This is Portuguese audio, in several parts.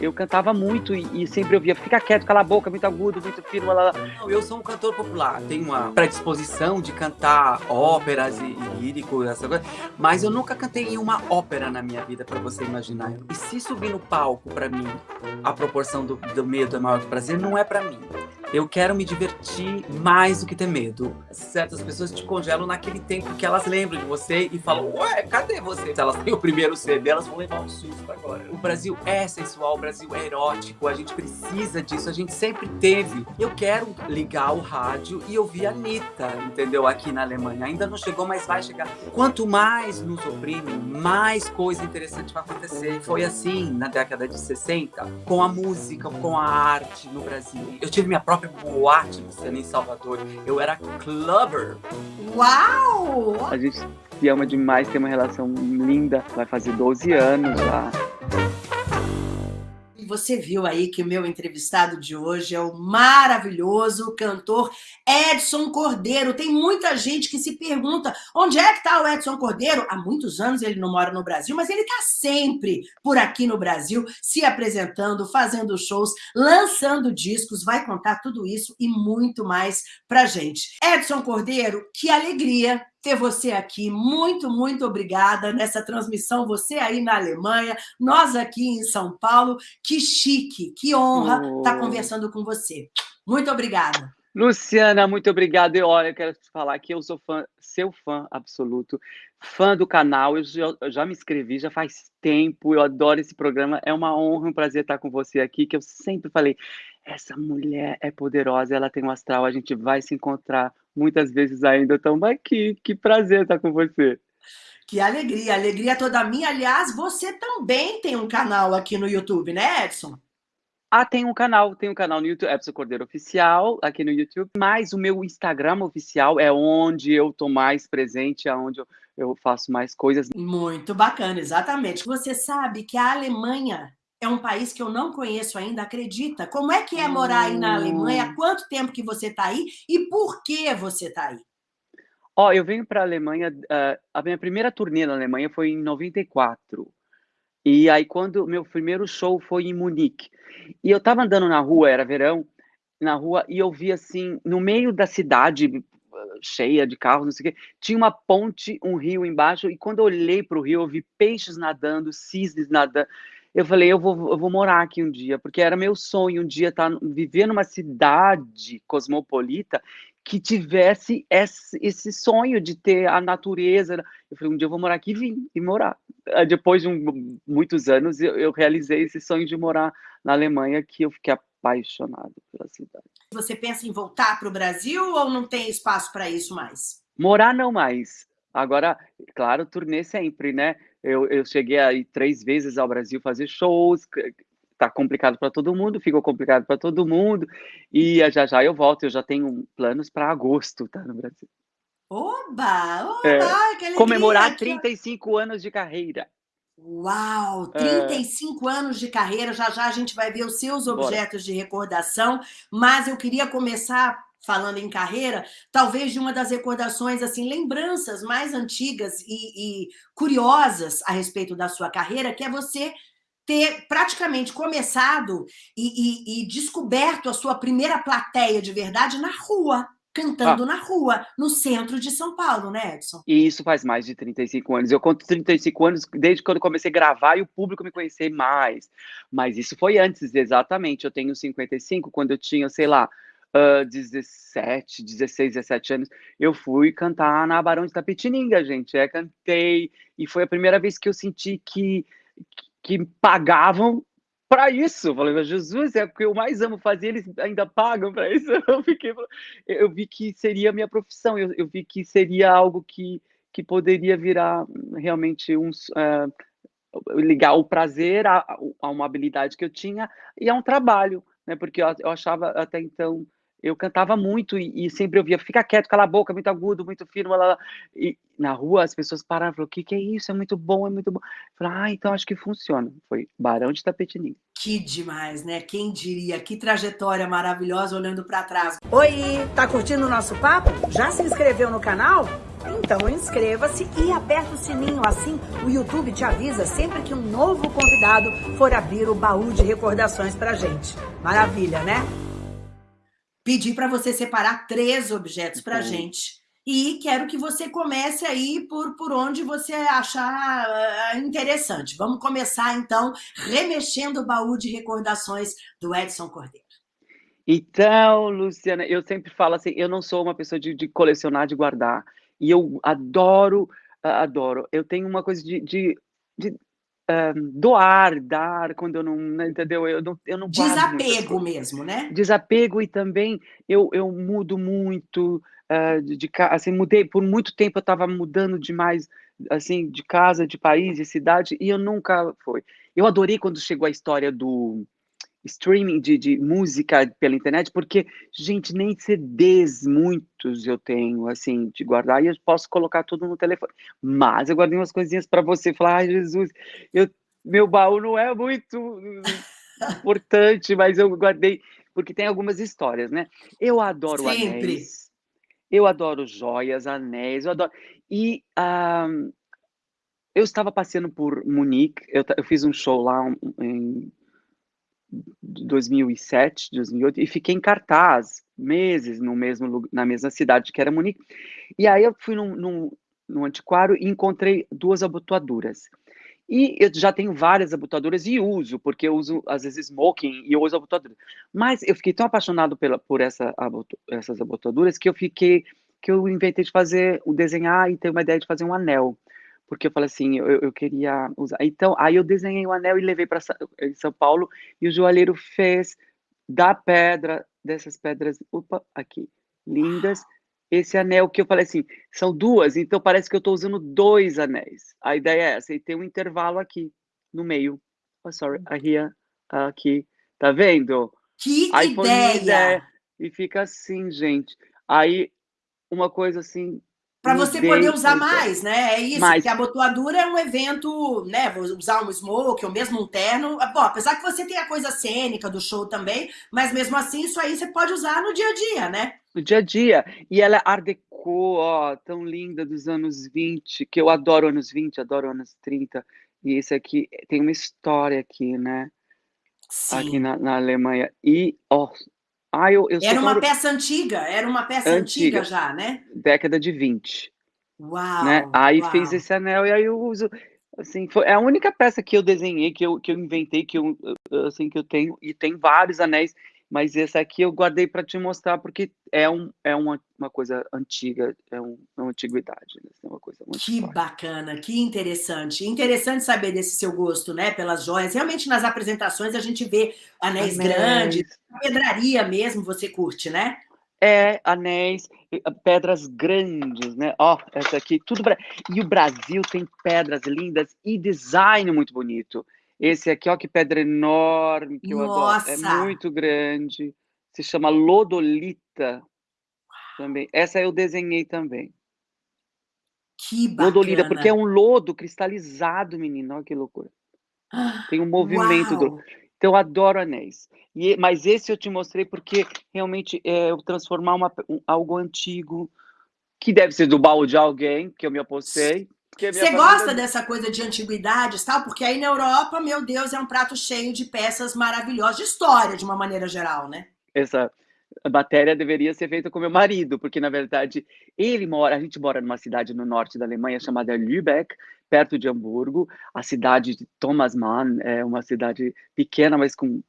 eu cantava muito e, e, sempre ouvia, fica quieto, cala a boca, muito agudo, muito fino, lá, lá. Não, eu sou um cantor popular, tenho uma predisposição de cantar óperas e, e lírico, essa coisa, mas eu nunca cantei em uma ópera na minha vida, para você imaginar. E se subir no palco, para mim, a proporção do, do medo é maior que prazer, não é para mim. Eu quero me divertir mais do que ter medo. Certas pessoas te congelam naquele tempo que elas lembram de você e falam, ué, cadê você? Se elas têm o primeiro CD, elas vão levar um susto agora. O Brasil é sensual, o Brasil é erótico, a gente precisa disso, a gente sempre teve. Eu quero ligar o rádio e ouvir a Anitta, entendeu? Aqui na Alemanha. Ainda não chegou, mas vai chegar. Quanto mais nos oprimem, mais coisa interessante vai acontecer. Foi assim na década de 60, com a música, com a arte no Brasil. Eu tive minha própria própria boate Luciana em Salvador. Eu era clubber. Uau! A gente se ama demais, tem uma relação linda. Vai fazer 12 anos já você viu aí que o meu entrevistado de hoje é o maravilhoso cantor Edson Cordeiro. Tem muita gente que se pergunta onde é que está o Edson Cordeiro? Há muitos anos ele não mora no Brasil, mas ele está sempre por aqui no Brasil, se apresentando, fazendo shows, lançando discos, vai contar tudo isso e muito mais pra gente. Edson Cordeiro, que alegria ter você aqui. Muito, muito obrigada nessa transmissão. Você aí na Alemanha, nós aqui em São Paulo. Que chique, que honra oh. estar conversando com você. Muito obrigada. Luciana, muito obrigada. E olha, eu quero te falar que eu sou fã, seu fã absoluto, fã do canal. Eu já, eu já, me inscrevi já faz tempo. Eu adoro esse programa. É uma honra, um prazer estar com você aqui. Que eu sempre falei, essa mulher é poderosa, ela tem um astral. A gente vai se encontrar muitas vezes ainda. Então, aqui, que prazer estar com você. Que alegria, alegria toda minha. Aliás, você também tem um canal aqui no YouTube, né, Edson? Ah, tem um canal, tem um canal no YouTube, Edson Cordeiro Oficial, aqui no YouTube. Mas o meu Instagram oficial é onde eu tô mais presente, é onde eu, eu faço mais coisas. Muito bacana, exatamente. Você sabe que a Alemanha é um país que eu não conheço ainda, acredita? Como é que é morar aí na Alemanha? Hum. quanto tempo que você está aí e por que você está aí? Ó, oh, eu venho para a Alemanha, uh, a minha primeira turnê na Alemanha foi em 94. E aí quando meu primeiro show foi em Munique. E eu estava andando na rua, era verão, na rua e eu vi assim, no meio da cidade cheia de carros, não sei o quê, tinha uma ponte, um rio embaixo, e quando eu olhei para o rio, eu vi peixes nadando, cisnes nadando eu falei, eu vou, eu vou morar aqui um dia, porque era meu sonho um dia estar, tá, viver numa cidade cosmopolita que tivesse esse, esse sonho de ter a natureza. Eu falei, um dia eu vou morar aqui e vim e morar. Depois de um, muitos anos, eu, eu realizei esse sonho de morar na Alemanha, que eu fiquei apaixonado pela cidade. Você pensa em voltar para o Brasil ou não tem espaço para isso mais? Morar não mais. Agora, claro, turnê sempre, né? Eu, eu cheguei aí três vezes ao Brasil fazer shows, tá complicado para todo mundo, ficou complicado para todo mundo, e já já eu volto, eu já tenho planos para agosto, tá, no Brasil. Oba! Oba! É, comemorar 35 anos de carreira. Uau! 35 é... anos de carreira, já já a gente vai ver os seus objetos Bora. de recordação, mas eu queria começar falando em carreira, talvez de uma das recordações, assim, lembranças mais antigas e, e curiosas a respeito da sua carreira, que é você ter praticamente começado e, e, e, descoberto a sua primeira plateia de verdade na rua, cantando ah. na rua, no centro de São Paulo, né, Edson? E isso faz mais de 35 anos. Eu conto 35 anos desde quando comecei a gravar e o público me conhecer mais. Mas isso foi antes, exatamente. Eu tenho 55, quando eu tinha, sei lá, uh, 17, 16, 17 anos, eu fui cantar na Barão de Tapetininga, gente. É, cantei, e foi a primeira vez que eu senti que, que, pagavam para isso. Eu falei, Jesus, é o que eu mais amo fazer, eles ainda pagam para isso. Eu, fiquei, eu vi que seria a minha profissão, eu, eu vi que seria algo que, que poderia virar realmente um. Uh, ligar o prazer a, a, uma habilidade que eu tinha e a um trabalho, né? Porque eu, eu achava até então eu cantava muito e, e, sempre ouvia, fica quieto, cala a boca, muito agudo, muito fino, lá, lá. e na rua as pessoas pararam e falaram, o que, que é isso? É muito bom, é muito bom. Eu falei, ah, então acho que funciona. Foi Barão de Tapetininho. Que demais, né? Quem diria? Que trajetória maravilhosa olhando para trás. Oi, tá curtindo o nosso papo? Já se inscreveu no canal? Então inscreva-se e aperta o sininho, assim o YouTube te avisa sempre que um novo convidado for abrir o baú de recordações pra gente. Maravilha, né? Pedi para você separar três objetos pra Uhum. gente. E quero que você comece aí por, por onde você achar ah, interessante. Vamos começar, então, remexendo o baú de recordações do Edson Cordeiro. Então, Luciana, eu sempre falo assim, eu não sou uma pessoa de, de colecionar, de guardar. E eu adoro, ah, adoro. Eu tenho uma coisa de, de, de, ah, doar, dar, quando eu não, né, entendeu? Eu não, eu não Desapego mesmo, né? Desapego e também eu, eu mudo muito, ah, de, de assim, mudei, por muito tempo eu estava mudando demais, assim, de casa, de país, de cidade, e eu nunca foi. Eu adorei quando chegou a história do streaming de, de música pela internet, porque, gente, nem CDs muitos eu tenho, assim, de guardar, e eu posso colocar tudo no telefone. Mas eu guardei umas coisinhas para você falar, ai, Jesus, eu, meu baú não é muito importante, mas eu guardei, porque tem algumas histórias, né? Eu adoro Sempre. anéis, eu adoro joias, anéis, eu adoro. E ah, eu estava passeando por Munique, eu, eu fiz um show lá um- em 2007, 2008, e fiquei em cartaz meses no mesmo, na mesma cidade que era Munique. E aí eu fui num, num, num antiquário e encontrei duas abotoaduras. E eu já tenho várias abotoaduras e uso, porque eu uso, às vezes, smoking e eu uso abotoadura. Mas eu fiquei tão apaixonado pela, por essa, aboto- essas abotoaduras que eu fiquei, que eu inventei de fazer, o desenhar e ter uma ideia de fazer um anel. Porque eu falei assim, eu, eu queria usar. Então, aí eu desenhei o anel e levei para São Paulo e o joalheiro fez da pedra, dessas pedras, opa, aqui, lindas, esse anel que eu falei assim, são duas, então parece que eu estou usando dois anéis. A ideia é essa, e tem um intervalo aqui, no meio. Oh, sorry, here, aqui. Tá vendo? Que Aí ideia. E fica assim, gente. Aí, uma coisa assim. Para você poder usar mais, né? É isso, Mais. porque a abotoadura é um evento, né? Vou usar um smoke ou mesmo um terno. Bom, apesar que você tem a coisa cênica do show também, mas mesmo assim, isso aí você pode usar no dia a dia, né? No dia a dia. E ela é art deco, ó, tão linda dos anos 20, que eu adoro anos 20, adoro anos 30. E esse aqui tem uma história aqui, né? Aqui Sim. na, na Alemanha. E, ó, ah, eu, eu Era uma peça antiga, era uma peça antiga, Antiga. já, né? década de 20. Uau! né? Aí uau. fez esse anel e aí eu uso, assim, foi é a única peça que eu desenhei, que eu, que eu inventei, que eu, assim, que eu tenho, e tem vários anéis, mas esse aqui eu guardei para te mostrar, porque é, um, é uma, uma coisa antiga, é, um, é uma antiguidade, né? é uma coisa muito Que forte. bacana, que interessante. Interessante saber desse seu gosto, né, pelas joias. Realmente, nas apresentações, a gente vê anéis grandes, Anéis. pedraria mesmo, você curte, né? É, anéis, ah, pedras grandes, né? Ó, essa aqui, tudo. E o Brasil tem pedras lindas e design muito bonito. Esse aqui, ó, que pedra enorme, que eu adoro. É Nossa! muito grande. Se chama Lodolita também. Essa eu desenhei também. Que Lodolita, porque é bacana. um lodo cristalizado, menino. Olha que loucura. Tem um movimento do. Então, eu adoro anéis. E, mas esse eu te mostrei porque realmente é eu transformar uma, um- algo antigo, que deve ser do baú de alguém, que eu me apostei. Você gosta dessa coisa de antiguidades, tal? Porque aí na Europa, meu Deus, é um prato cheio de peças maravilhosas, de história, de uma maneira geral, né? Essa matéria deveria ser feita com meu marido, porque na verdade ele mora, a gente mora numa cidade no norte da Alemanha chamada Lübeck, perto de Hamburgo. A cidade de Thomas Mann é uma cidade pequena, mas com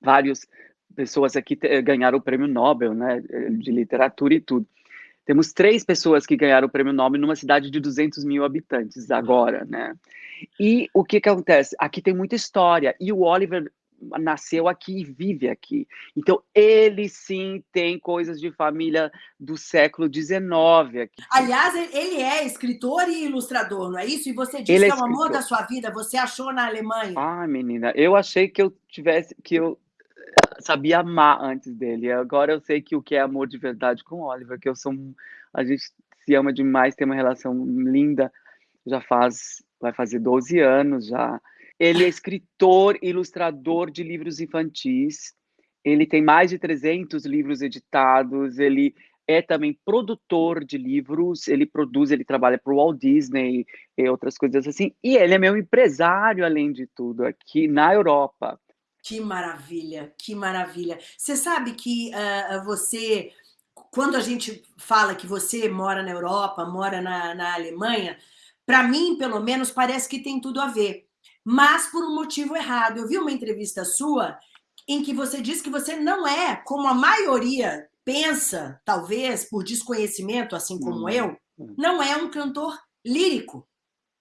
várias pessoas aqui ganharam o prêmio Nobel, né, de literatura e tudo. Temos três pessoas que ganharam o prêmio Nobel numa cidade de 200 mil habitantes agora, né? E o que que acontece? Aqui tem muita história e o Oliver nasceu aqui e vive aqui. Então ele sim tem coisas de família do século XIX aqui. Aliás, ele é escritor e ilustrador, não é isso? E você disse Ele é que é o amor da sua vida, você achou na Alemanha. Ah, menina, eu achei que eu tivesse que eu sabia amar antes dele. Agora eu sei que o que é amor de verdade com o Oliver, que eu sou um- a gente se ama demais, tem uma relação linda. Já faz vai fazer 12 anos já. Ele é escritor, ilustrador de livros infantis. Ele tem mais de 300 livros editados. Ele é também produtor de livros, ele produz, ele trabalha para o Walt Disney e outras coisas assim, e ele é meu empresário, além de tudo, aqui na Europa. Que maravilha, que maravilha. Você sabe que uh, você, quando a gente fala que você mora na Europa, mora na, na Alemanha, para mim, pelo menos, parece que tem tudo a ver. Mas por um motivo errado. Eu vi uma entrevista sua em que você disse que você não é, como a maioria pensa, talvez por desconhecimento, assim como hum. eu, não é um cantor lírico.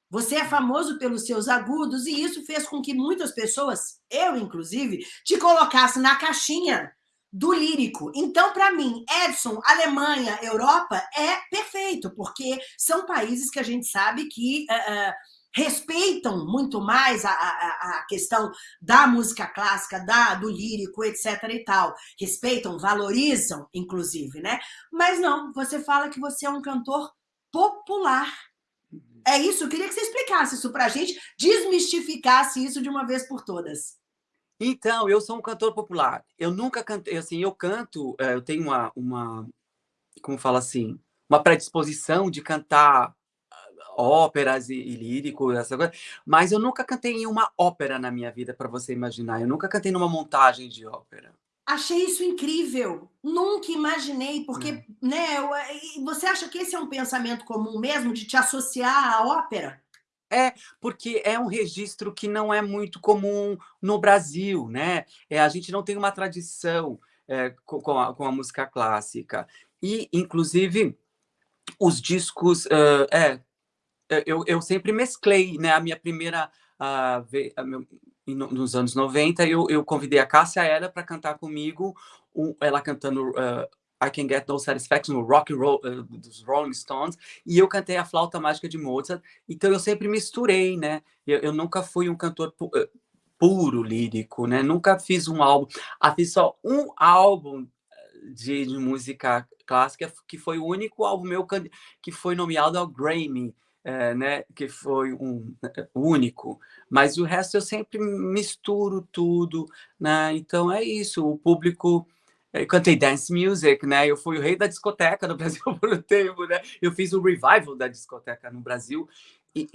Você é famoso pelos seus agudos e isso fez com que muitas pessoas, eu inclusive, te colocasse na caixinha do lírico. Então, para mim, Edson, Alemanha, Europa é perfeito, porque são países que a gente sabe que uh, uh, respeitam muito mais a, a, a, questão da música clássica, da, do lírico, etc. e tal. Respeitam, valorizam, inclusive, né? Mas não, você fala que você é um cantor popular. É isso, eu queria que você explicasse isso para a gente, desmistificasse isso de uma vez por todas. Então, eu sou um cantor popular. Eu nunca cantei, assim, eu canto, eh, eu tenho uma, uma como fala assim, uma predisposição de cantar ah, óperas e, e lírico, essa coisa, mas eu nunca cantei em uma ópera na minha vida, para você imaginar. Eu nunca cantei numa montagem de ópera. Achei isso incrível. Nunca imaginei, porque, hum. né, você acha que esse é um pensamento comum mesmo, de te associar à ópera? É, porque é um registro que não é muito comum no Brasil, né? É, a gente não tem uma tradição é, com, a, com, a, música clássica. E, inclusive, os discos... Uh, é, eu, eu sempre mesclei, né? A minha primeira... Uh, nos anos 90, eu, eu convidei a Cássia Ela para cantar comigo, um, ela cantando uh, I Can Get No Satisfaction, no rock and roll uh, dos Rolling Stones, e eu cantei a flauta mágica de Mozart, então eu sempre misturei, né? Eu, eu nunca fui um cantor pu uh, puro lírico, né? Nunca fiz um álbum, ah, fiz só um álbum de, de, música clássica, que foi o único álbum meu que foi nomeado ao Grammy, é, né, que foi um único, mas o resto eu sempre misturo tudo, né? Então é isso, o público eu cantei dance music, né? Eu fui o rei da discoteca no Brasil por um tempo, né? Eu fiz o revival da discoteca no Brasil e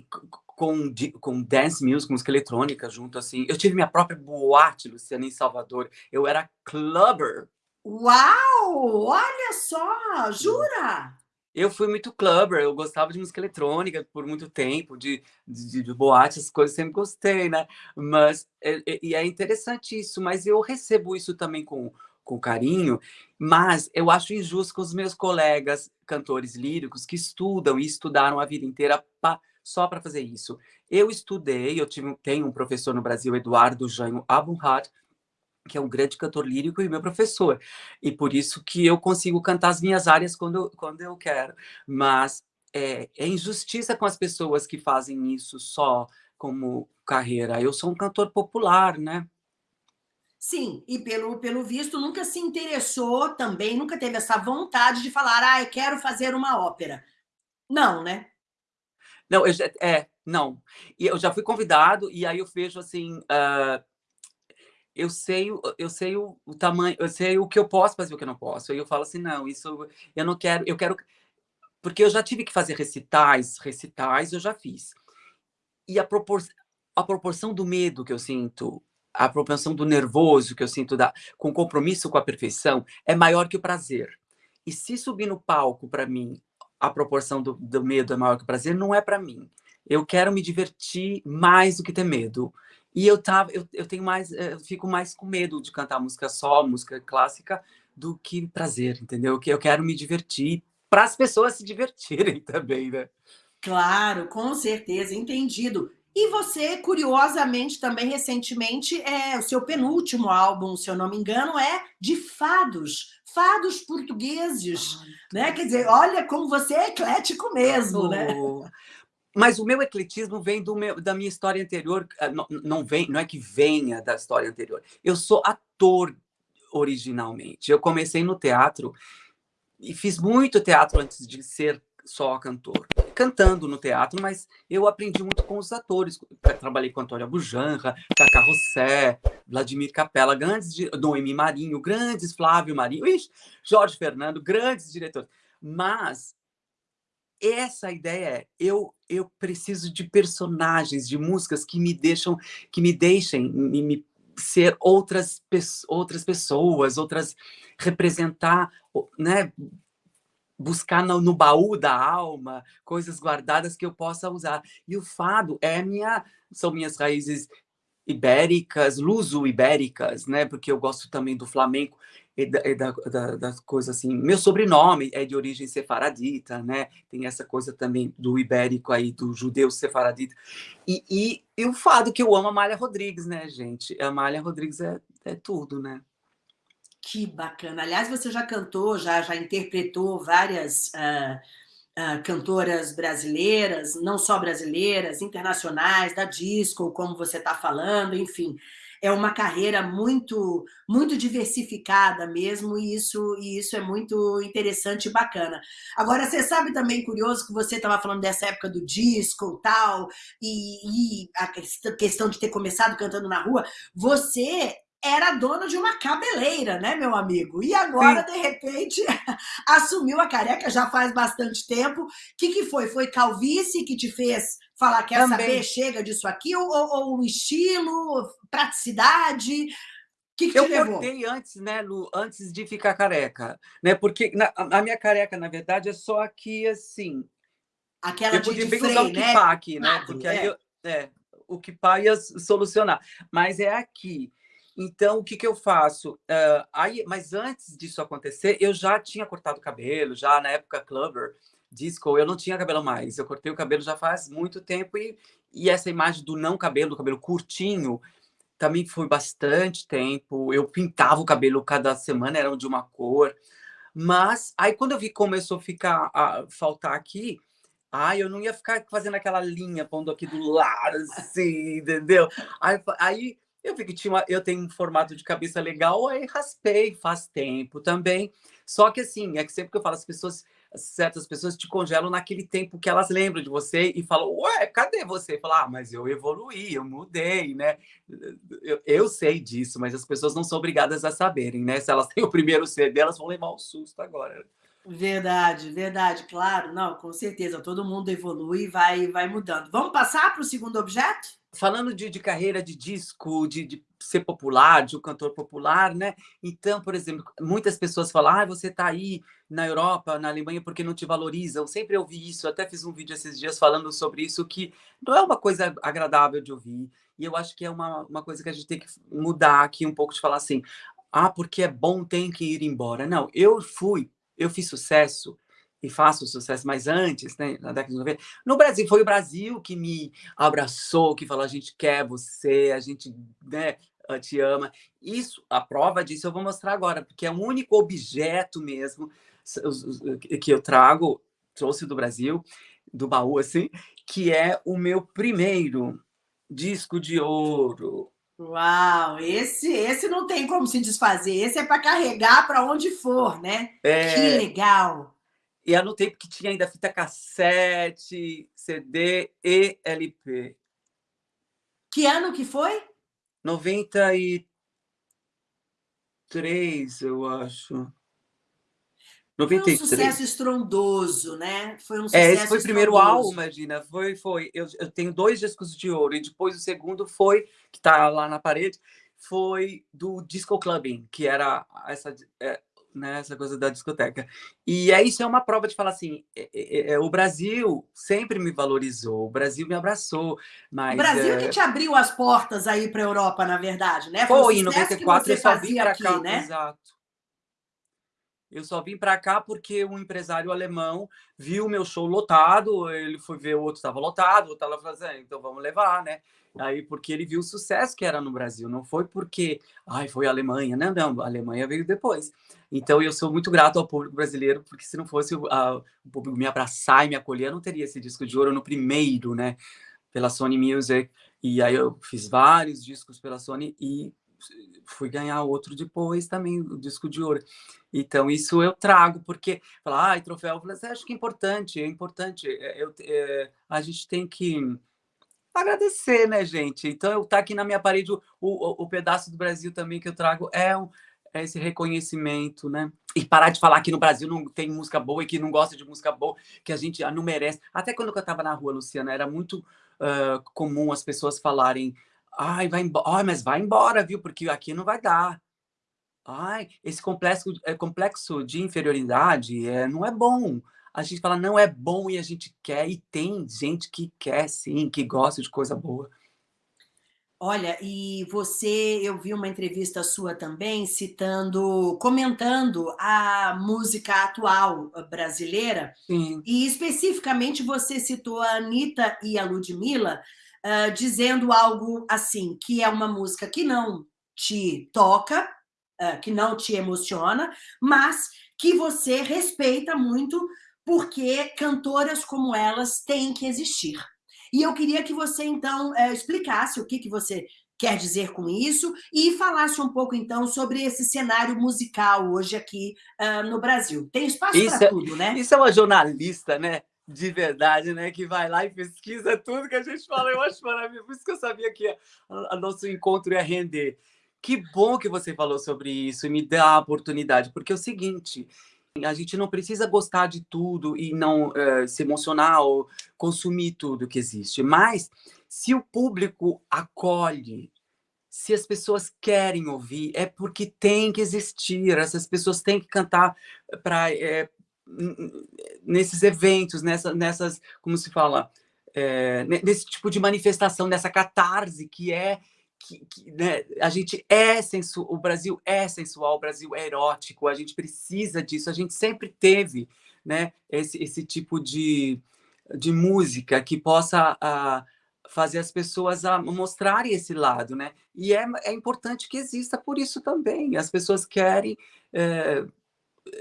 com, com dance music, música eletrônica junto, assim. Eu tive minha própria boate, Luciana, em Salvador. Eu era clubber. Uau! Olha só! Jura? Eu fui muito clubber, eu gostava de música eletrônica por muito tempo, de, de, de boate, essas coisas sempre gostei, né? Mas, é, é, e é interessante isso, mas eu recebo isso também com, com carinho, mas eu acho injusto com os meus colegas cantores líricos que estudam e estudaram a vida inteira pa, só para fazer isso. Eu estudei, eu tive, tenho um professor no Brasil, Eduardo Janho Abunhat, que é um grande cantor lírico e meu professor. E por isso que eu consigo cantar as minhas áreas quando, quando eu quero. Mas é, é injustiça com as pessoas que fazem isso só como carreira. Eu sou um cantor popular, né? Sim, e pelo, pelo visto nunca se interessou também, nunca teve essa vontade de falar, ah, eu quero fazer uma ópera. Não, né? Não, eu já, é, não. E eu já fui convidado, e aí eu vejo assim, uh, eu sei, eu sei o, o, tamanho, eu sei o que eu posso fazer e o que eu não posso. Aí eu falo assim, não, isso eu não quero, eu quero. Porque eu já tive que fazer recitais, recitais eu já fiz. E a, propor, a proporção do medo que eu sinto, a proporção do nervoso que eu sinto da, com compromisso com a perfeição é maior que o prazer. E se subir no palco, para mim, a proporção do, do medo é maior que o prazer, não é para mim. Eu quero me divertir mais do que ter medo. E eu tava, eu, eu tenho mais, eu fico mais com medo de cantar música só, música clássica, do que prazer, entendeu? Que eu quero me divertir para as pessoas se divertirem também, né? Claro, com certeza, entendido. E você, curiosamente, também recentemente, é o seu penúltimo álbum, se eu não me engano, é de fados, fados portugueses, Ai, né? Quer dizer, olha como você é eclético mesmo, né? Mas o meu ecletismo vem meu, da minha história anterior, ah, não, não, vem, não é que venha da história anterior. Eu sou ator originalmente. Eu comecei no teatro e fiz muito teatro antes de ser só cantor. cantando no teatro, mas eu aprendi muito com os atores. Trabalhei com Antônio Bujanra, Cacá Rossé, Vladimir Capella, grandes, Noemi Marinho, grandes Flávio Marinho, ixi, Jorge Fernando, grandes diretores. Mas essa ideia é, eu, eu preciso de personagens, de músicas que me deixam, que me deixem me, me ser outras, outras pessoas, outras representar, né, buscar no, no, baú da alma coisas guardadas que eu possa usar. E o fado é minha, são minhas raízes ibéricas, luso-ibéricas, né? Porque eu gosto também do flamenco e da, e da, da, da, coisa assim. Meu sobrenome é de origem sefaradita, né? Tem essa coisa também do ibérico aí, do judeu sefaradita. E, e, e o fado que eu amo, a Amália Rodrigues, né, gente? A Amália Rodrigues é, é tudo, né? Que bacana. Aliás, você já cantou, já, já interpretou várias uh, uh, cantoras brasileiras, não só brasileiras, internacionais, da disco, como você está falando, enfim. É uma carreira muito muito diversificada mesmo, e isso, e isso é muito interessante e bacana. Agora, você sabe também, curioso, que você estava falando dessa época do disco e tal, e, e a questão de ter começado cantando na rua, você era dono de uma cabeleira, né, meu amigo? E agora, Sim. de repente, assumiu a careca já faz bastante tempo. O que, que foi? Foi calvície que te fez falar, quer Também. saber, chega disso aqui? Ou, ou, ou estilo, praticidade? Que que eu cortei antes, né, Lu, antes de ficar careca, né? Porque na, a minha careca, na verdade, é só aqui assim. Aquela eu de, podia de bem freio, usar o né? aqui, né? Porque é. aí eu, é, o kipá ia solucionar. Mas é aqui. Então, o que, que eu faço? Uh, aí, mas antes disso acontecer, eu já tinha cortado o cabelo, já na época clubber, disco, eu não tinha cabelo mais. Eu cortei o cabelo já faz muito tempo e, e essa imagem do não cabelo, do cabelo curtinho, também foi bastante tempo. Eu pintava o cabelo cada semana, era de uma cor. Mas aí quando eu vi começou a ficar a faltar aqui, ah, eu não ia ficar fazendo aquela linha pondo aqui do lado, assim, entendeu? Aí, aí eu vi que tinha uma, eu tenho um formato de cabeça legal, aí raspei faz tempo também. Só que assim, é que sempre que eu falo, as pessoas, certas pessoas te congelam naquele tempo que elas lembram de você e falam, ué, cadê você? Fala, ah, mas eu evoluí, eu mudei, né? Eu, eu sei disso, mas as pessoas não são obrigadas a saberem, né? Se elas têm o primeiro CD, elas vão levar um susto agora. Verdade, verdade, claro. Não, com certeza, todo mundo evolui e vai, vai mudando. Vamos passar para o segundo objeto? Falando de, de, carreira de disco, de, de, ser popular, de um cantor popular, né? Então, por exemplo, muitas pessoas falam, ah, você está aí na Europa, na Alemanha, porque não te valorizam. Sempre ouvi isso, até fiz um vídeo esses dias falando sobre isso, que não é uma coisa agradável de ouvir. E eu acho que é uma, uma coisa que a gente tem que mudar aqui um pouco, de falar assim, ah, porque é bom, tem que ir embora. Não, eu fui, eu fiz sucesso, e faço sucesso, mas antes, né, na década de 90, no Brasil, foi o Brasil que me abraçou, que falou, a gente quer você, a gente né, te ama. Isso, a prova disso eu vou mostrar agora, porque é o único objeto mesmo que eu trago, trouxe do Brasil, do baú, assim, que é o meu primeiro disco de ouro. Uau, esse, esse não tem como se desfazer, esse é para carregar para onde for, né? É... Que legal! E anotei porque tinha ainda fita cassete, CD e LP. Que ano que foi? 93, eu acho. 93. Foi um sucesso estrondoso, né? Foi um sucesso É, esse foi o primeiro álbum, imagina. Foi, foi. Eu, eu tenho dois discos de ouro e depois o segundo foi, que está lá na parede, foi do Disco Clubbing, que era essa é, né, essa coisa da discoteca. E é isso é uma prova de falar assim, é, é, é, o Brasil sempre me valorizou, o Brasil me abraçou, mas... O Brasil que te abriu as portas aí para a Europa, na verdade, né? Foi, Foi em 94 eu só vim para cá, né? exato. Eu só vim para cá porque um empresário alemão viu meu show lotado, ele foi ver o outro estava lotado, o outro estava fazendo, então vamos levar, né? Aí, porque ele viu o sucesso que era no Brasil, não foi porque, ai, foi a Alemanha, não, não, a Alemanha veio depois. Então, eu sou muito grato ao público brasileiro, porque se não fosse a, o público me abraçar e me acolher, eu não teria esse disco de ouro no primeiro, né, pela Sony Music. E aí eu fiz vários discos pela Sony e fui ganhar outro depois também, o disco de ouro. Então, isso eu trago, porque falar, ai, troféu, eu acho que é importante, é importante. É, eu, é, a gente tem que agradecer, né, gente? Então, eu tá aqui na minha parede, o, o, o pedaço do Brasil também que eu trago é, é esse reconhecimento, né? E parar de falar que no Brasil não tem música boa e que não gosta de música boa, que a gente não merece. Até quando eu estava na rua, Luciana, era muito uh, comum as pessoas falarem ai, vai embora, ai, mas vai embora, viu? Porque aqui não vai dar. Ai, esse complexo, é, complexo de inferioridade é, não é bom. A gente fala, não é bom e a gente quer, e tem gente que quer sim, que gosta de coisa boa. Olha, e você, eu vi uma entrevista sua também, citando, comentando a música atual brasileira, Sim. e especificamente você citou a Anitta e a Ludmilla, uh, dizendo algo assim, que é uma música que não te toca, uh, que não te emociona, mas que você respeita muito porque cantoras como elas têm que existir. E eu queria que você, então, uh, explicasse o que, que você quer dizer com isso e falasse um pouco, então, sobre esse cenário musical hoje aqui uh, no Brasil. Tem espaço para é, tudo, né? Isso é uma jornalista, né? De verdade, né? Que vai lá e pesquisa tudo que a gente fala. Eu acho maravilhoso. Por isso que eu sabia que o nosso encontro ia render. Que bom que você falou sobre isso e me dá a oportunidade, porque é o seguinte, a gente não precisa gostar de tudo e não uh, se emocionar ou consumir tudo que existe, mas se o público acolhe, se as pessoas querem ouvir, é porque tem que existir, essas pessoas têm que cantar para é, nesses eventos, nessa, nessas, como se fala, é, nesse tipo de manifestação, nessa catarse que é que, que né, a gente é sensual, o Brasil é sensual, o Brasil é erótico, a gente precisa disso, a gente sempre teve né, esse, esse tipo de, de música que possa a, fazer as pessoas a mostrarem esse lado, né? E é, é importante que exista por isso também. As pessoas querem é,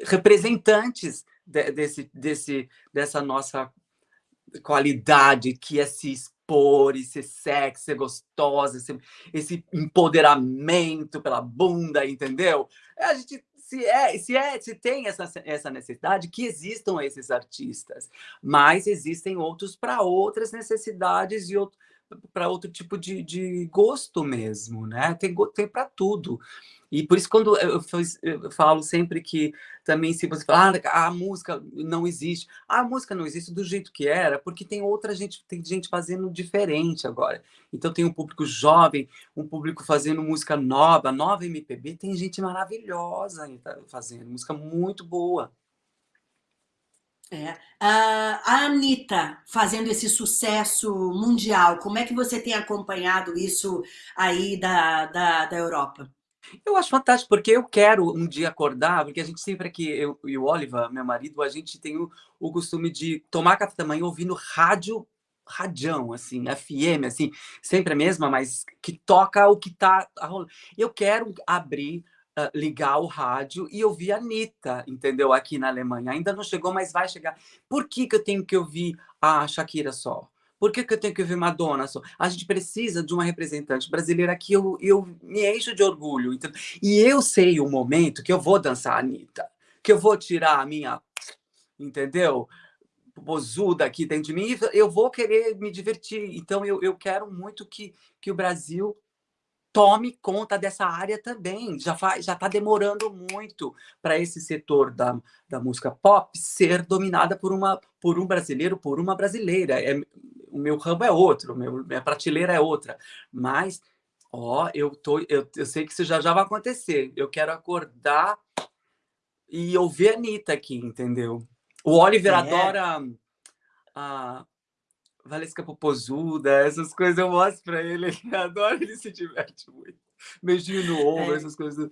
representantes de, desse, desse, dessa nossa qualidade que é se expor e ser sexy, ser gostosa, ser, esse empoderamento pela bunda, entendeu? É, a gente se é, se é, se tem essa, essa necessidade, que existam esses artistas, mas existem outros para outras necessidades e outro, para outro tipo de, de gosto mesmo, né? Tem, tem para tudo. E por isso, quando eu, eu, falo sempre que também, se você falar ah, a música não existe, a música não existe do jeito que era, porque tem outra gente, tem gente fazendo diferente agora. Então, tem um público jovem, um público fazendo música nova, nova MPB, tem gente maravilhosa fazendo, música muito boa. É. a Anitta fazendo esse sucesso mundial, como é que você tem acompanhado isso aí da, da, da Europa? Eu acho fantástico, porque eu quero um dia acordar, porque a gente sempre aqui, eu e o Oliver, meu marido, a gente tem o, o costume de tomar café da manhã ouvindo rádio, radião, assim, FM, assim, sempre a mesma, mas que toca o que tá rolando. Eu quero abrir, uh, ligar o rádio e ouvir a Anitta, entendeu? Aqui na Alemanha. Ainda não chegou, mas vai chegar. Por que, que eu tenho que ouvir a Shakira só? Por que, que eu tenho que ver Madonna? A gente precisa de uma representante brasileira que eu, eu me encho de orgulho. Entendeu? E eu sei o momento que eu vou dançar a Anitta, que eu vou tirar a minha, entendeu? Bozuda aqui dentro de mim, eu vou querer me divertir. Então, eu, eu quero muito que, que o Brasil tome conta dessa área também. Já já está demorando muito para esse setor da, da música pop ser dominada por uma por um brasileiro, por uma brasileira. É, o meu ramo é outro, meu, minha prateleira é outra. Mas, ó, eu, tô, eu, eu sei que isso já, já vai acontecer. Eu quero acordar e ouvir a Anitta aqui, entendeu? O Oliver é. adora a Valesca Popozuda, essas coisas eu mostro para ele, ele adora, ele se diverte muito. Beijinho no ombro, é. essas coisas.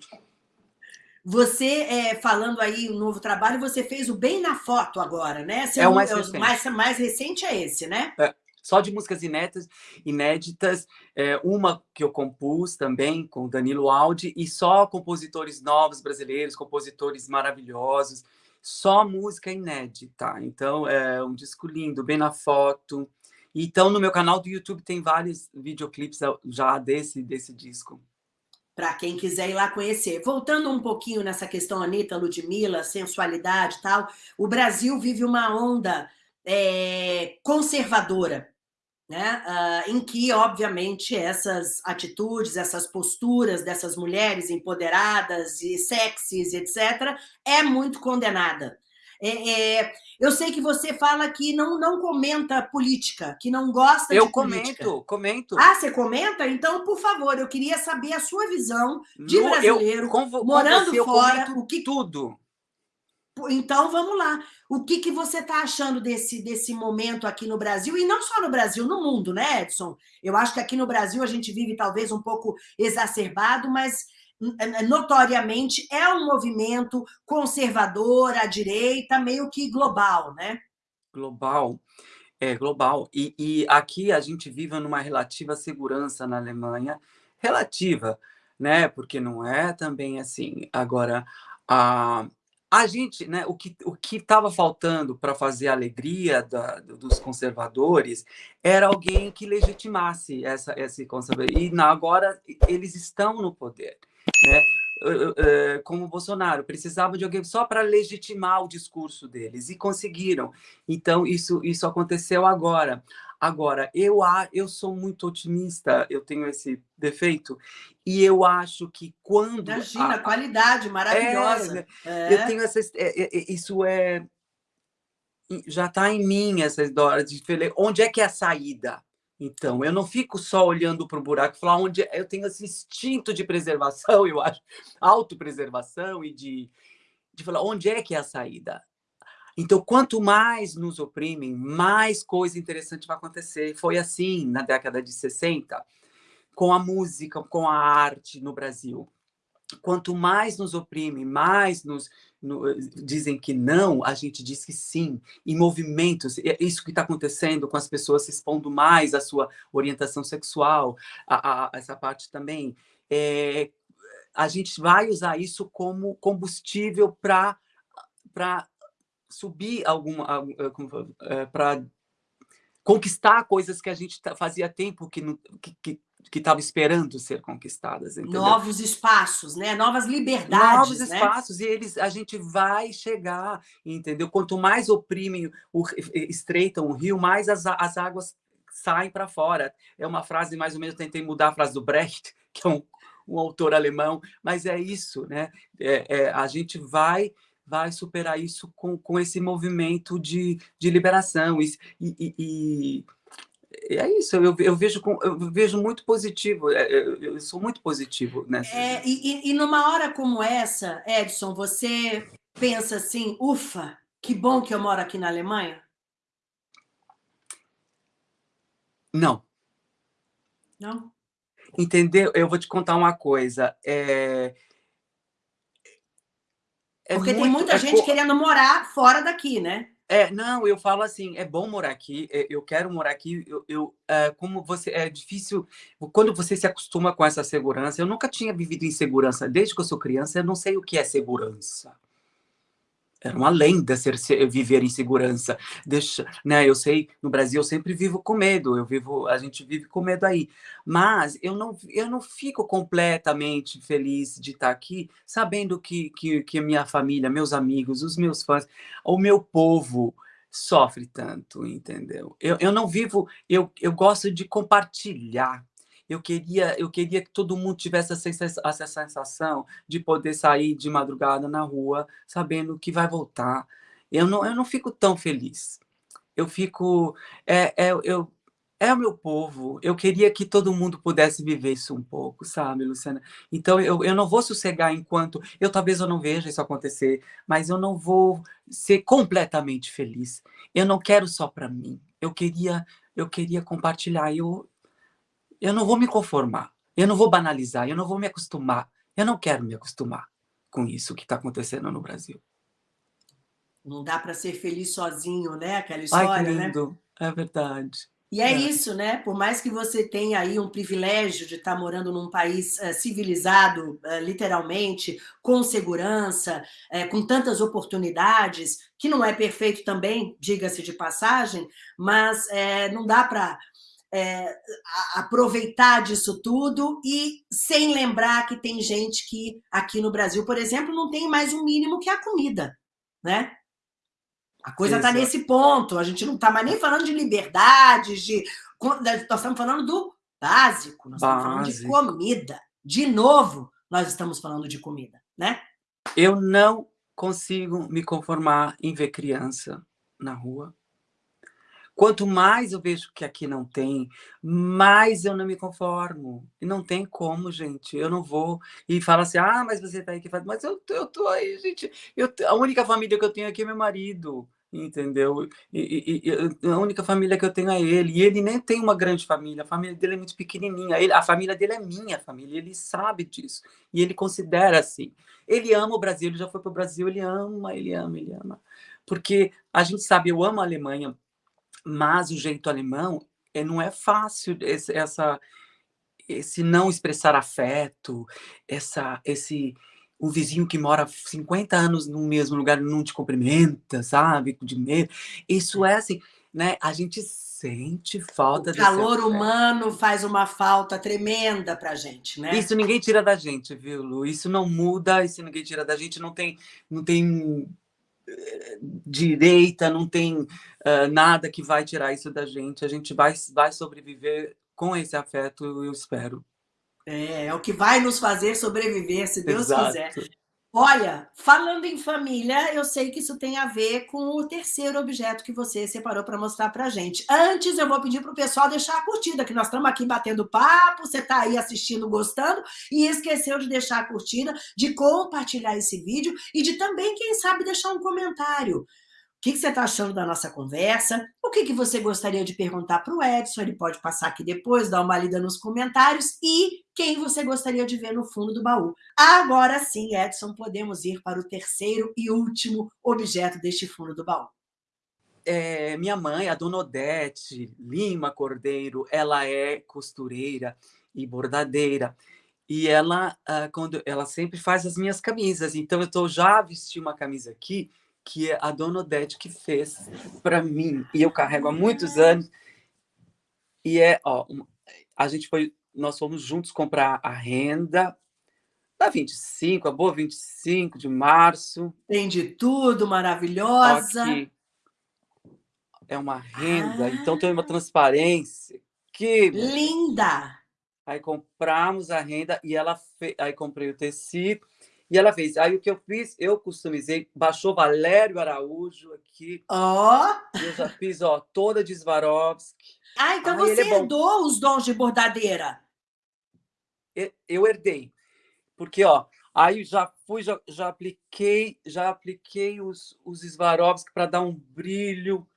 Você, é, falando aí o novo trabalho, você fez o Bem na Foto agora, né? É o mais, recente. mais, mais recente é esse, né? É só de músicas inéditas, inéditas é, uma que eu compus também com Danilo Aldi, e só compositores novos brasileiros, compositores maravilhosos, só música inédita. Então, é um disco lindo, bem na foto. Então, no meu canal do YouTube tem vários videoclipes já desse, desse disco. para quem quiser ir lá conhecer. Voltando um pouquinho nessa questão, Anitta, Ludmilla, sensualidade e tal, o Brasil vive uma onda é, conservadora, né? Uh, em que, obviamente, essas atitudes, essas posturas dessas mulheres empoderadas e sexys, etc., é muito condenada. É, é, eu sei que você fala que não, não comenta política, que não gosta eu de política. Eu comento, comento. Ah, você comenta? Então, por favor, eu queria saber a sua visão de no, brasileiro, eu, com, morando com você, fora. o que tudo. Então, vamos lá. O que, que você está achando desse, desse momento aqui no Brasil? E não só no Brasil, no mundo, né, Edson? Eu acho que aqui no Brasil a gente vive talvez um pouco exacerbado, mas notoriamente é um movimento conservador à direita, meio que global, né? Global, é global. E, e aqui a gente vive numa relativa segurança na Alemanha, relativa, né? Porque não é também assim. Agora, a, a gente, né, o que o estava faltando para fazer a alegria da, dos conservadores era alguém que legitimasse essa esse conservador. E na, agora eles estão no poder né? como Bolsonaro, precisava de alguém só para legitimar o discurso deles, e conseguiram. Então, isso, isso aconteceu agora. Agora, eu, eu sou muito otimista, eu tenho esse defeito, e eu acho que quando... Imagina, a, qualidade maravilhosa. É, é. Eu tenho essa... É, é, isso é... Já está em mim essa história de onde é que é a saída? Então, eu não fico só olhando para o buraco e falar onde eu tenho esse instinto de preservação, eu acho, autopreservação e de, de falar onde é que é a saída. Então, quanto mais nos oprimem, mais coisa interessante vai acontecer. Foi assim na década de 60, com a música, com a arte no Brasil quanto mais nos oprime, mais nos no, dizem que não, a gente diz que sim. Em movimentos, é isso que está acontecendo com as pessoas se expondo mais à sua orientação sexual, a, a essa parte também. É, a gente vai usar isso como combustível para subir alguma é, para conquistar coisas que a gente fazia tempo que, que, que que estava esperando ser conquistadas. Entendeu? Novos espaços, né? Novas liberdades. Novos né? espaços, e eles, a gente vai chegar, entendeu? Quanto mais oprimem, o, estreitam o rio, mais as, as águas saem para fora. É uma frase, mais ou menos, eu tentei mudar a frase do Brecht, que é um, um autor alemão, mas é isso, né? É, é, a gente vai vai superar isso com, com esse movimento de, de liberação. E, e, e é isso, eu, eu, vejo, eu vejo muito positivo, é, eu, eu sou muito positivo nessa. É, e, e numa hora como essa, Edson, você pensa assim, ufa, que bom que eu moro aqui na Alemanha? Não. Não? Entendeu? Eu vou te contar uma coisa. É... É Porque muito, tem muita é gente querendo morar fora daqui, né? É, não, eu falo assim, é bom morar aqui, é, eu quero morar aqui, eu, eu é, como você, é difícil, quando você se acostuma com essa segurança, eu nunca tinha vivido em segurança, desde que eu sou criança, eu não sei o que é segurança. Era uma lenda ser, ser, viver em segurança. Deixa, né? Eu sei, no Brasil eu sempre vivo com medo. Eu vivo, a gente vive com medo aí. Mas eu não, eu não fico completamente feliz de estar aqui, sabendo que que, que minha família, meus amigos, os meus fãs, o meu povo sofre tanto, entendeu? Eu, eu não vivo, eu, eu gosto de compartilhar eu queria, eu queria que todo mundo tivesse essa sensação de poder sair de madrugada na rua sabendo que vai voltar. Eu não, eu não fico tão feliz. Eu fico... É, é, eu, é o meu povo. Eu queria que todo mundo pudesse viver isso um pouco, sabe, Luciana? Então, eu, eu não vou sossegar enquanto... Eu talvez eu não veja isso acontecer, mas eu não vou ser completamente feliz. Eu não quero só para mim. Eu queria, eu queria compartilhar. Eu, eu não vou me conformar, eu não vou banalizar, eu não vou me acostumar. Eu não quero me acostumar com isso que está acontecendo no Brasil. Não dá para ser feliz sozinho, né? Aquela história, Ai, que né? lindo. né? É verdade. E é, é, isso, né? Por mais que você tenha aí um privilégio de estar tá morando num país uh, civilizado, uh, literalmente, com segurança, uh, com tantas oportunidades, que não é perfeito também, diga-se de passagem, mas não dá para é, aproveitar disso tudo e sem lembrar que tem gente que aqui no Brasil, por exemplo, não tem mais um mínimo que a comida, né? A coisa está nesse ponto, a gente não está mais nem falando de liberdades, de... nós estamos falando do básico, nós básico. estamos falando de comida. De novo, nós estamos falando de comida, né? Eu não consigo me conformar em ver criança na rua. Quanto mais eu vejo que aqui não tem, mais eu não me conformo. E não tem como, gente. Eu não vou e fala assim, ah, mas você tá aí que faz. Mas eu, eu tô aí, gente. Eu, a única família que eu tenho aqui é meu marido entendeu? E, e, e, a única família que eu tenho é ele, e ele nem tem uma grande família, a família dele é muito pequenininha, ele, a família dele é minha família, ele sabe disso, e ele considera assim. Ele ama o Brasil, ele já foi para o Brasil, ele ama, ele ama, ele ama. Porque a gente sabe, eu amo a Alemanha, mas o jeito alemão é, não é fácil, esse, essa, esse não expressar afeto, essa, esse um vizinho que mora 50 anos no mesmo lugar não te cumprimenta, sabe? De medo. Isso é assim, né? A gente sente falta O calor humano faz uma falta tremenda pra gente, né? Isso ninguém tira da gente, viu, Lu? Isso não muda, isso ninguém tira da gente, não tem, não tem direita, não tem uh, nada que vai tirar isso da gente. A gente vai, vai sobreviver com esse afeto, eu espero. É, é o que vai nos fazer sobreviver, se Deus Exato. quiser. Olha, falando em família, eu sei que isso tem a ver com o terceiro objeto que você separou para mostrar para gente. Antes, eu vou pedir para o pessoal deixar a curtida, que nós estamos aqui batendo papo, você está aí assistindo, gostando, e esqueceu de deixar a curtida, de compartilhar esse vídeo e de também, quem sabe, deixar um comentário. O que, você está achando da nossa conversa? O que você gostaria de perguntar para o Edson? Ele pode passar aqui depois, dar uma lida nos comentários. E quem você gostaria de ver no fundo do baú. Agora sim, Edson, podemos ir para o terceiro e último objeto deste fundo do baú. É, minha mãe, a dona Odete Lima Cordeiro, ela é costureira e bordadeira. E ela, ah, quando ela sempre faz as minhas camisas. Então, eu estou já vestindo uma camisa aqui que é a dona Odete que fez para mim, e eu carrego há muitos anos. E é, ó, a gente foi, nós fomos juntos comprar a renda da 25, a boa 25 de março. Tem de tudo, maravilhosa. É uma renda, ah. então tem uma transparência. Que linda! Aí compramos a renda e ela fez, aí comprei o tecido e ela fez. Aí o que eu fiz, eu customizei, baixou Valério Araújo aqui. Ó! Oh. Eu já fiz, ó, toda de Swarovski. Ah, então aí você é herdou os dons de bordadeira. Eu herdei. Porque, ó, aí já fui, já, já apliquei, já apliquei os, os Swarovski para dar um brilho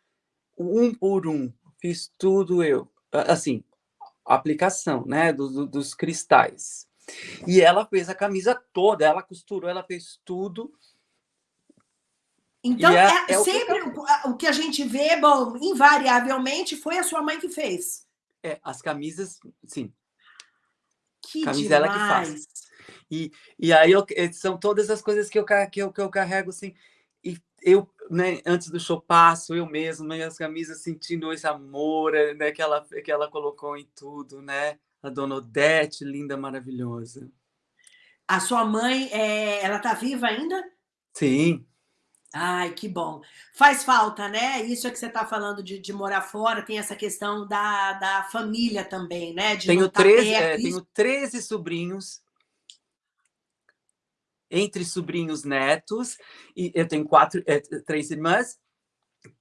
um por um. Fiz tudo eu. Assim, aplicação, né, do, do, dos cristais. E ela fez a camisa toda, ela costurou, ela fez tudo. Então, é, é, é sempre o que, o que a gente vê, bom, invariavelmente foi a sua mãe que fez. É, as camisas, sim. Que camisa demais. que faz. E, e aí eu, eh, são todas as coisas que eu, que eu, que eu carrego, assim, e eu, né, antes do show passo, eu mesmo, as camisas sentindo esse amor, eh, né, que ela, que ela colocou em tudo, né? a dona Odete, linda, maravilhosa. A sua mãe, é... ela está viva ainda? Sim. Ai, que bom. Faz falta, né? Isso é que você está falando de, de, morar fora, tem essa questão da, da família também, né? De tenho, 13, é, tenho 13 sobrinhos, entre sobrinhos netos, e eu tenho quatro, é, três irmãs,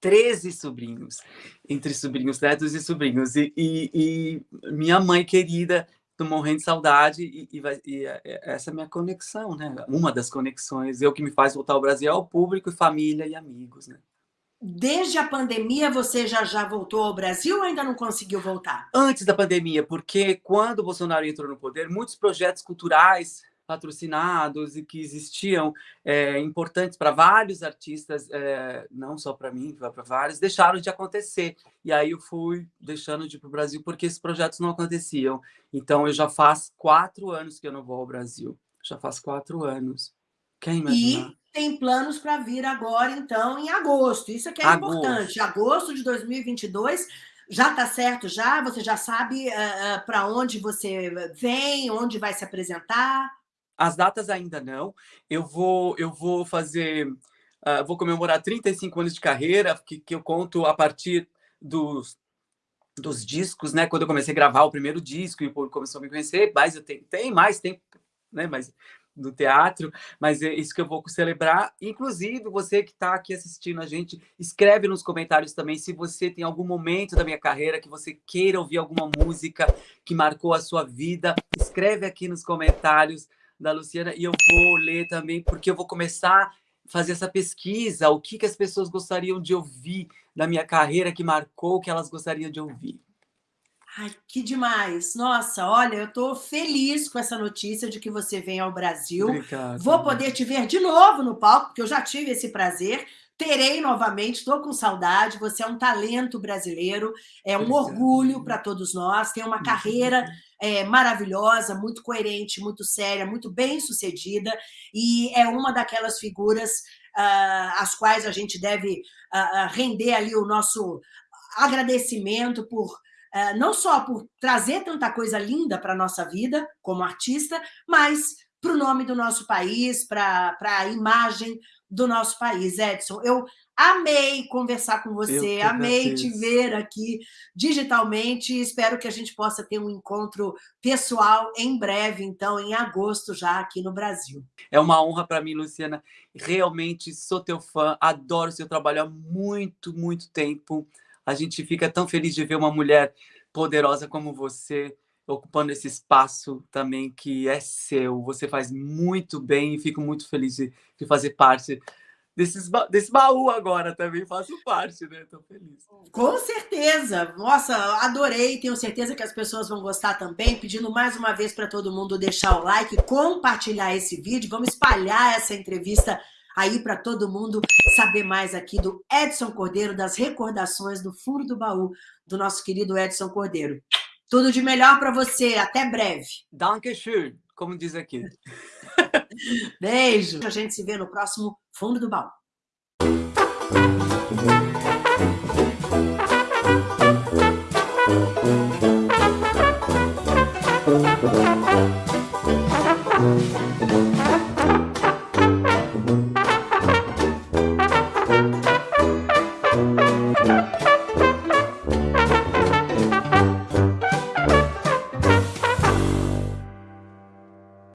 13 sobrinhos, entre sobrinhos, netos e sobrinhos. E, e, e minha mãe querida, tô morrendo de saudade, e, e, vai, e, é, é, essa é a minha conexão, né? Uma das conexões. Eu que me faz voltar ao Brasil ao público, família e amigos, né? Desde a pandemia, você já já voltou ao Brasil ou ainda não conseguiu voltar? Antes da pandemia, porque quando o Bolsonaro entrou no poder, muitos projetos culturais patrocinados e que existiam é, importantes para vários artistas, é, não só para mim, para vários, deixaram de acontecer. E aí eu fui deixando de ir para o Brasil porque esses projetos não aconteciam. Então eu já faz quatro anos que eu não vou ao Brasil. Já faz quatro anos. Quem imaginar? E tem planos para vir agora, então, em agosto. Isso é que é agosto. importante. Agosto de 2022 Já está certo já? Você já sabe uh, uh, para onde você vem, onde vai se apresentar? As datas ainda não. Eu vou, eu vou fazer, uh, vou comemorar 35 anos de carreira, que, que eu conto a partir dos, dos discos, né? Quando eu comecei a gravar o primeiro disco e o começou a me conhecer, mas eu tenho, tem mais tempo, né? Mas do teatro, mas é isso que eu vou celebrar. Inclusive, você que está aqui assistindo a gente, escreve nos comentários também se você tem algum momento da minha carreira que você queira ouvir alguma música que marcou a sua vida. Escreve aqui nos comentários da Luciana e eu vou ler também, porque eu vou começar a fazer essa pesquisa, o que, que as pessoas gostariam de ouvir da minha carreira que marcou, que elas gostariam de ouvir. Ai, que demais! Nossa, olha, eu estou feliz com essa notícia de que você vem ao Brasil. Obrigado. Vou poder te ver de novo no palco, porque eu já tive esse prazer. Terei novamente, estou com saudade. Você é um talento brasileiro, é um Obrigado. orgulho para todos nós. Tem uma carreira é, maravilhosa, muito coerente, muito séria, muito bem sucedida, e é uma daquelas figuras uh, às quais a gente deve uh, render ali o nosso agradecimento por eh, não só por trazer tanta coisa linda para a nossa vida como artista, mas para o nome do nosso país, para a imagem do nosso país. Edson, eu amei conversar com você, amei te ver aqui digitalmente, espero que a gente possa ter um encontro pessoal em breve, então, em agosto já aqui no Brasil. É uma honra para mim, Luciana, realmente sou teu fã, adoro seu trabalho há muito, muito tempo, a gente fica tão feliz de ver uma mulher poderosa como você ocupando esse espaço também que é seu. Você faz muito bem e fico muito feliz de, de fazer parte desses, desse baú agora também, faço parte, né? Estou feliz. Com certeza! Nossa, adorei, tenho certeza que as pessoas vão gostar também, pedindo mais uma vez para todo mundo deixar o like, compartilhar esse vídeo, vamos espalhar essa entrevista aí para todo mundo saber mais aqui do Edson Cordeiro, das recordações do fundo do baú do nosso querido Edson Cordeiro. Tudo de melhor para você, até breve. Dankeschön, como diz aqui. Beijo. A gente se vê no próximo Fundo do Baú.